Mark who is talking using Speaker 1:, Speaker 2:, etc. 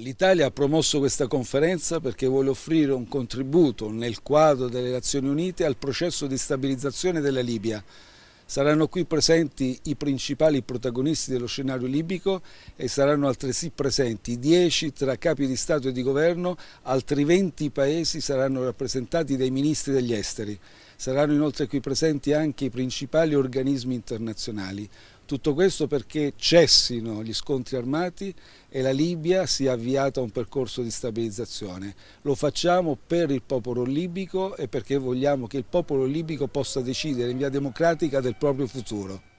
Speaker 1: L'Italia ha promosso questa conferenza perché vuole offrire un contributo nel quadro delle Nazioni Unite al processo di stabilizzazione della Libia. Saranno qui presenti i principali protagonisti dello scenario libico e saranno altresì presenti 10 tra capi di Stato e di Governo, altri 20 paesi saranno rappresentati dai ministri degli esteri. Saranno inoltre qui presenti anche i principali organismi internazionali. Tutto questo perché cessino gli scontri armati e la Libia sia avviata a un percorso di stabilizzazione. Lo facciamo per il popolo libico e perché vogliamo che il popolo libico possa decidere in via democratica del proprio futuro.